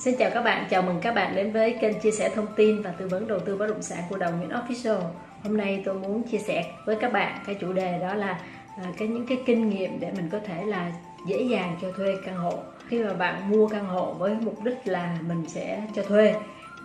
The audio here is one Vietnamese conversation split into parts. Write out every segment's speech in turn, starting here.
Xin chào các bạn, chào mừng các bạn đến với kênh chia sẻ thông tin và tư vấn đầu tư bất động sản của Đồng Nguyễn Official. Hôm nay tôi muốn chia sẻ với các bạn cái chủ đề đó là à, cái những cái kinh nghiệm để mình có thể là dễ dàng cho thuê căn hộ. Khi mà bạn mua căn hộ với mục đích là mình sẽ cho thuê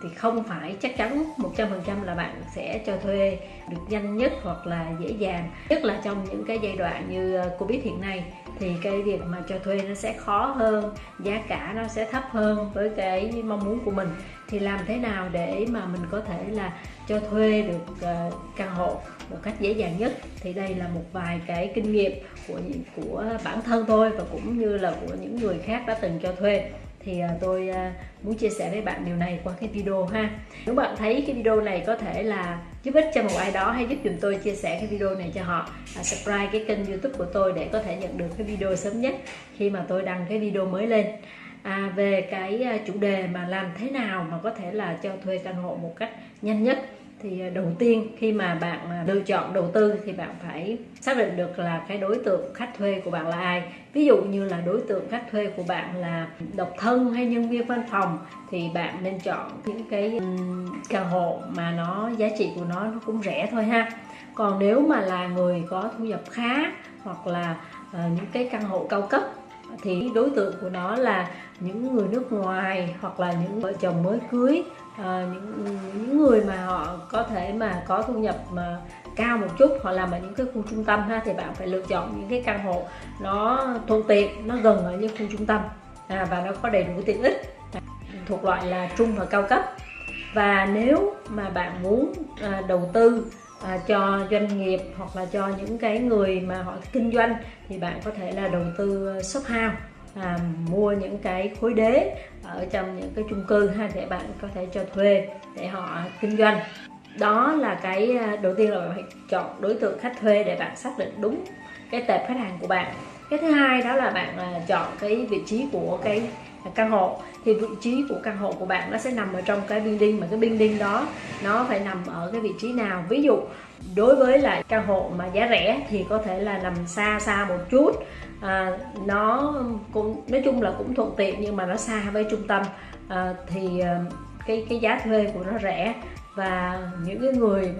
thì không phải chắc chắn 100% là bạn sẽ cho thuê được nhanh nhất hoặc là dễ dàng. Nhất là trong những cái giai đoạn như ờ, Covid hiện nay thì cái việc mà cho thuê nó sẽ khó hơn, giá cả nó sẽ thấp hơn với cái mong muốn của mình. Thì làm thế nào để mà mình có thể là cho thuê được ờ, căn hộ một cách dễ dàng nhất? Thì đây là một vài cái kinh nghiệm của của bản thân tôi và cũng như là của những người khác đã từng cho thuê thì à, tôi à, muốn chia sẻ với bạn điều này qua cái video ha. Nếu bạn thấy cái video này có thể là giúp ích cho một ai đó hay giúp dùm tôi chia sẻ cái video này cho họ à, subscribe cái kênh youtube của tôi để có thể nhận được cái video sớm nhất khi mà tôi đăng cái video mới lên. À, về cái à, chủ đề mà làm thế nào mà có thể là cho thuê căn hộ một cách nhanh nhất thì à, đầu tiên khi mà bạn à, lựa chọn đầu tư thì bạn phải xác định được là cái đối tượng khách thuê của bạn là ai. Ví dụ như là đối tượng khách thuê của bạn là độc thân hay nhân viên văn phòng thì bạn nên chọn những cái căn hộ mà nó, giá trị của nó nó cũng rẻ thôi ha. Còn nếu mà là người có thu nhập khá hoặc là à, những cái căn hộ cao cấp thì đối tượng của nó là những người nước ngoài hoặc là những vợ chồng mới cưới à, những những người mà họ có thể mà có thu nhập mà cao một chút họ làm ở những cái khu trung tâm ha thì bạn phải lựa chọn những cái căn hộ nó thuận tiện nó gần ở những khu trung tâm. À, và nó có đầy đủ tiện ích. Thuộc loại là trung và cao cấp. Và nếu mà bạn muốn à, đầu tư à, cho doanh nghiệp hoặc là cho những cái người mà họ kinh doanh thì bạn có thể là đầu tư shop house à, mua những cái khối đế ở trong những cái chung cư ha để bạn có thể cho thuê để họ kinh doanh. Đó là cái à, đầu tiên là bạn phải chọn đối tượng khách thuê để bạn xác định đúng cái tệp khách hàng của bạn. Cái thứ hai đó là bạn à, chọn cái vị trí của cái căn hộ. Thì vị trí của căn hộ của bạn nó sẽ nằm ở trong cái building mà cái building đó nó phải nằm ở cái vị trí nào. Ví dụ đối với lại căn hộ mà giá rẻ thì có thể là nằm xa xa một chút. À, nó cũng nói chung là cũng thuận tiện nhưng mà nó xa với trung tâm. À, thì à, cái cái giá thuê của nó rẻ và những cái người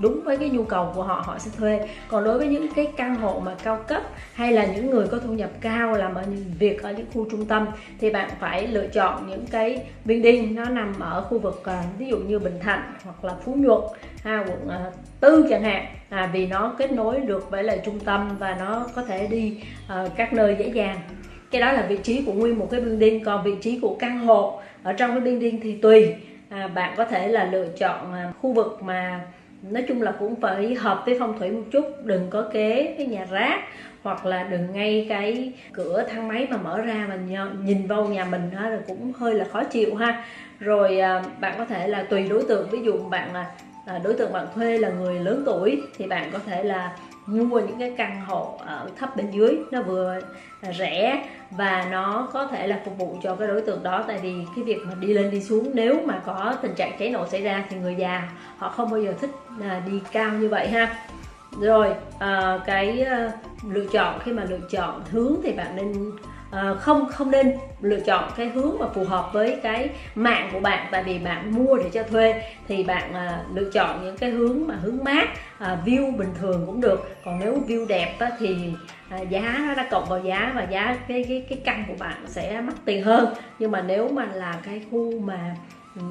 đúng với cái nhu cầu của họ họ sẽ thuê. Còn đối với những cái căn hộ mà cao cấp hay là những người có thu nhập cao làm ở những việc ở những khu trung tâm thì bạn phải lựa chọn những cái building nó nằm ở khu vực à, ví dụ như Bình Thạnh hoặc là Phú Nhuận ha, quận à, tư chẳng hạn. À, vì nó kết nối được với lại trung tâm và nó có thể đi uh, các nơi dễ dàng. Cái đó là vị trí của nguyên một cái building. Còn vị trí của căn hộ ở trong cái building thì tùy. À, bạn có thể là lựa chọn à, khu vực mà nói chung là cũng phải hợp với phong thủy một chút, đừng có kế cái nhà rác, hoặc là đừng ngay cái cửa thang máy mà mở ra mà nhìn vào nhà mình đó là cũng hơi là khó chịu ha. Rồi à, bạn có thể là tùy đối tượng, ví dụ bạn là à, đối tượng bạn thuê là người lớn tuổi, thì bạn có thể là mua những cái căn hộ ở thấp bên dưới, nó vừa rẻ và nó có thể là phục vụ cho cái đối tượng đó. Tại vì cái việc mà đi lên đi xuống, nếu mà có tình trạng cháy nổ xảy ra thì người già họ không bao giờ thích à, đi cao như vậy ha. Rồi à, cái à, lựa chọn, khi mà lựa chọn hướng thì bạn nên à, không không nên lựa chọn cái hướng mà phù hợp với cái mạng của bạn. Tại vì bạn mua để cho thuê thì bạn à, lựa chọn những cái hướng mà hướng mát à, view bình thường cũng được. Còn nếu view đẹp á, thì à, giá nó đã cộng vào giá và giá cái cái cái căn của bạn sẽ mắc tiền hơn. Nhưng mà nếu mà là cái khu mà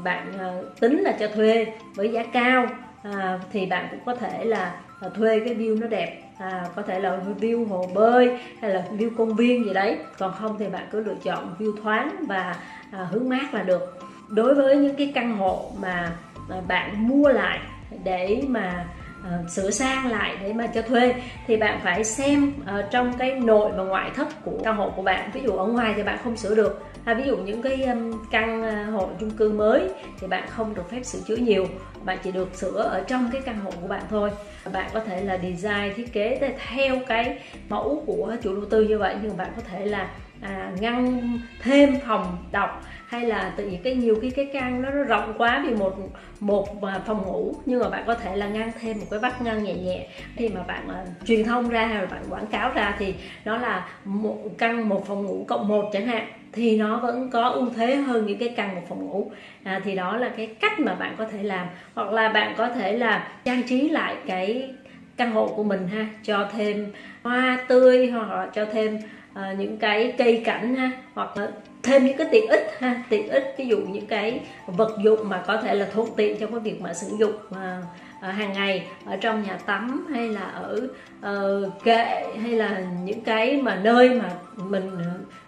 bạn à, tính là cho thuê với giá cao à, thì bạn cũng có thể là à, thuê cái view nó đẹp à, có thể là view hồ bơi hay là view công viên gì đấy. Còn không thì bạn cứ lựa chọn view thoáng và à, hướng mát là được. Đối với những cái căn hộ mà, mà bạn mua lại để mà uh, sửa sang lại để mà cho thuê thì bạn phải xem uh, trong cái nội và ngoại thất của căn hộ của bạn. Ví dụ ở ngoài thì bạn không sửa được. Hay ví dụ những cái um, căn uh, hộ chung cư mới thì bạn không được phép sửa chữa nhiều bạn chỉ được sửa ở trong cái căn hộ của bạn thôi. Bạn có thể là design thiết kế theo cái mẫu của chủ đầu tư như vậy nhưng bạn có thể là à, ngăn thêm phòng đọc hay là tự nhiên cái nhiều cái cái căn nó, nó rộng quá vì một một à, phòng ngủ nhưng mà bạn có thể là ngăn thêm một cái vách ngăn nhẹ nhẹ. Khi mà bạn uh, truyền thông ra hay là bạn quảng cáo ra thì nó là một căn một phòng ngủ cộng một chẳng hạn thì nó vẫn có ưu thế hơn những cái căn một phòng ngủ. À, thì đó là cái cách mà bạn có thể làm. Hoặc là bạn có thể là trang trí lại cái căn hộ của mình ha cho thêm hoa tươi hoặc là cho thêm uh, những cái cây cảnh ha hoặc là thêm những cái tiện ích ha. Tiện ích ví dụ những cái vật dụng mà có thể là thuận tiện trong cái việc mà sử dụng uh, hàng ngày ở trong nhà tắm hay là ở uh, kệ hay là những cái mà nơi mà mình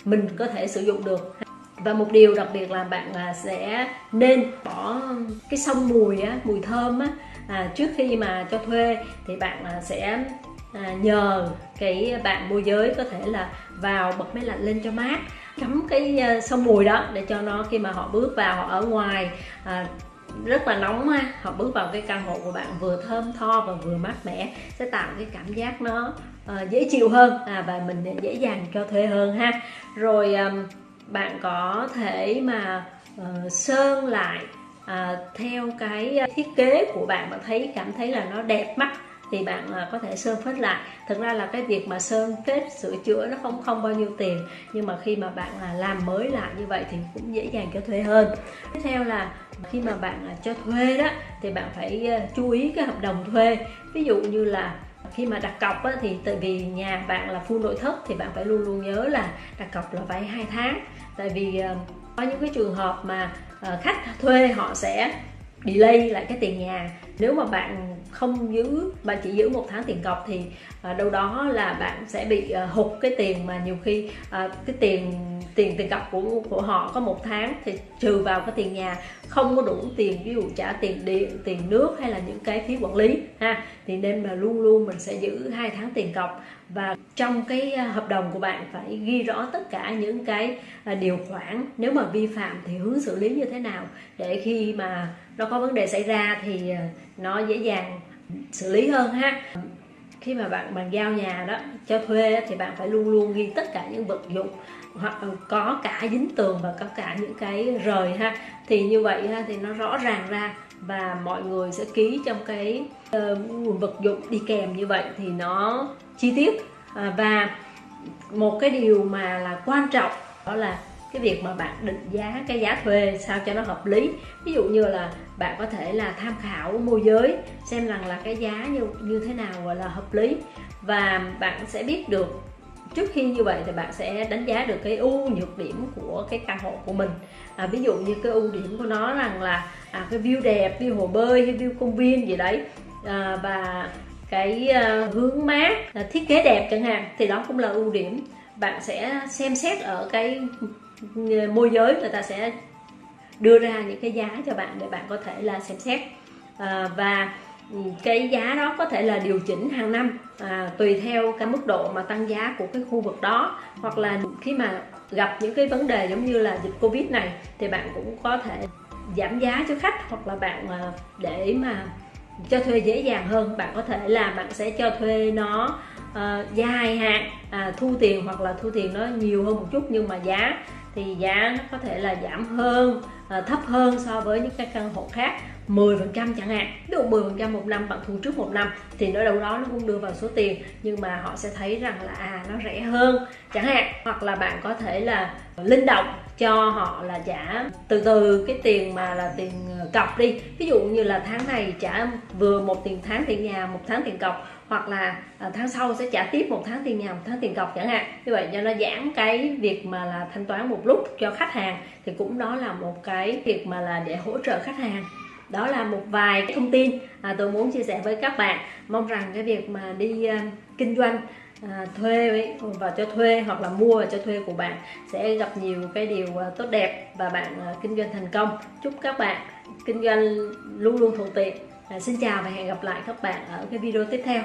mình có thể sử dụng được. Và một điều đặc biệt là bạn à, sẽ nên bỏ cái sông mùi á, mùi thơm á, à, trước khi mà cho thuê thì bạn à, sẽ à, nhờ cái bạn môi giới có thể là vào bật máy lạnh lên cho mát cắm cái à, sông mùi đó để cho nó khi mà họ bước vào họ ở ngoài à, rất là nóng ha họ bước vào cái căn hộ của bạn vừa thơm tho và vừa mát mẻ sẽ tạo cái cảm giác nó uh, dễ chịu hơn. À, và mình dễ dàng cho thuê hơn ha. Rồi um, bạn có thể mà uh, sơn lại uh, theo cái thiết kế của bạn. Bạn thấy cảm thấy là nó đẹp mắt thì bạn có thể sơn phết lại. Thực ra là cái việc mà sơn phết sửa chữa nó không không bao nhiêu tiền. Nhưng mà khi mà bạn à, làm mới lại như vậy thì cũng dễ dàng cho thuê hơn. Tiếp theo là khi mà bạn à, cho thuê đó thì bạn phải chú ý cái hợp đồng thuê. Ví dụ như là khi mà đặt cọc á, thì tại vì nhà bạn là full nội thất thì bạn phải luôn luôn nhớ là đặt cọc là vay hai tháng. Tại vì ờ, có những cái trường hợp mà ờ, khách thuê họ sẽ delay lại cái tiền nhà. Nếu mà bạn không giữ bạn chỉ giữ một tháng tiền cọc thì ờ, đâu đó là bạn sẽ bị hụt cái tiền mà nhiều khi cái tiền tiền tiền cọc của của họ có một tháng thì trừ vào cái tiền nhà, không có đủ tiền, ví dụ trả tiền điện tiền nước hay là những cái phí quản lý, ha. Thì nên là luôn luôn mình sẽ giữ hai tháng tiền cọc và trong cái à, hợp đồng của bạn phải ghi rõ tất cả những cái à, điều khoản. Nếu mà vi phạm thì hướng xử lý như thế nào? Để khi mà nó có vấn đề xảy ra thì à, nó dễ dàng xử lý hơn, ha khi mà bạn bàn giao nhà đó cho thuê thì bạn phải luôn luôn ghi tất cả những vật dụng hoặc có cả dính tường và có cả những cái rời ha. Thì như vậy ha, thì nó rõ ràng ra và mọi người sẽ ký trong cái uh, vật dụng đi kèm như vậy thì nó chi tiết. Uh, và một cái điều mà là quan trọng đó là cái việc mà bạn định giá cái giá thuê sao cho nó hợp lý. Ví dụ như là bạn có thể là tham khảo môi giới xem rằng là cái giá như như thế nào gọi là hợp lý. Và bạn sẽ biết được trước khi như vậy thì bạn sẽ đánh giá được cái ưu nhược điểm của cái căn hộ của mình. À, ví dụ như cái ưu điểm của nó rằng là à, cái view đẹp view hồ bơi hay view công viên gì đấy. À, và cái uh, hướng mát uh, thiết kế đẹp chẳng hạn thì đó cũng là ưu điểm. Bạn sẽ xem xét ở cái môi giới người ta sẽ đưa ra những cái giá cho bạn để bạn có thể là xem xét. À, và ừ, cái giá đó có thể là điều chỉnh hàng năm à, tùy theo cái mức độ mà tăng giá của cái khu vực đó. Hoặc là khi mà gặp những cái vấn đề giống như là dịch covid này thì bạn cũng có thể giảm giá cho khách hoặc là bạn à, để mà cho thuê dễ dàng hơn. Bạn có thể là bạn sẽ cho thuê nó uh, dài hạn à, thu tiền hoặc là thu tiền nó nhiều hơn một chút nhưng mà giá thì giá nó có thể là giảm hơn à, thấp hơn so với những cái căn hộ khác. 10% chẳng hạn. Ví dụ 10% một năm bạn thu trước một năm thì nó đâu đó nó cũng đưa vào số tiền nhưng mà họ sẽ thấy rằng là à nó rẻ hơn chẳng hạn. Hoặc là bạn có thể là linh động cho họ là trả từ từ cái tiền mà là tiền ờ, cọc đi. Ví dụ như là tháng này trả vừa một tiền tháng tiền nhà một tháng tiền cọc hoặc là ờ, tháng sau sẽ trả tiếp một tháng tiền nhà một tháng tiền cọc chẳng hạn. Như vậy cho nó giảm cái việc mà là thanh toán một lúc cho khách hàng thì cũng đó là một cái việc mà là để hỗ trợ khách hàng. Đó là một vài cái thông tin à, tôi muốn chia sẻ với các bạn. Mong rằng cái việc mà đi uh, kinh doanh à, thuê và cho thuê hoặc là mua và cho thuê của bạn sẽ gặp nhiều cái điều à, tốt đẹp và bạn à, kinh doanh thành công. Chúc các bạn kinh doanh luôn luôn thuận tiện. À, xin chào và hẹn gặp lại các bạn ở cái video tiếp theo.